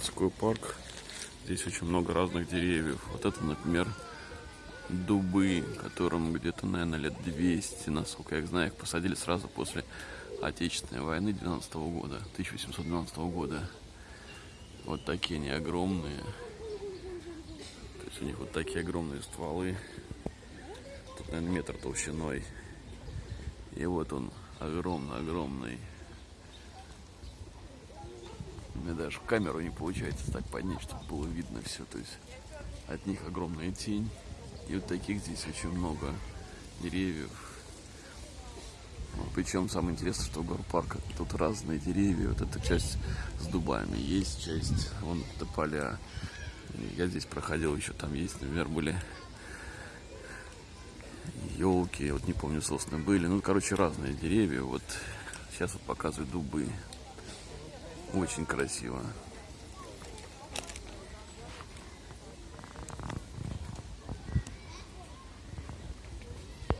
городской парк. Здесь очень много разных деревьев. Вот это, например, дубы, которым где-то, наверное, лет 200, насколько я их знаю, их посадили сразу после Отечественной войны 12 -го года, 1812 года. Вот такие они огромные. То есть у них вот такие огромные стволы. Тут, наверное, метр толщиной. И вот он огромный-огромный. Мне даже в камеру не получается так поднять, чтобы было видно все. То есть от них огромная тень. И вот таких здесь очень много деревьев. Причем самое интересное, что в парка тут разные деревья. Вот эта часть с дубами есть, часть вон это поля. Я здесь проходил, еще там есть, например, были елки, вот не помню, сосны были. Ну, короче, разные деревья. Вот сейчас вот показывают дубы. Очень красиво.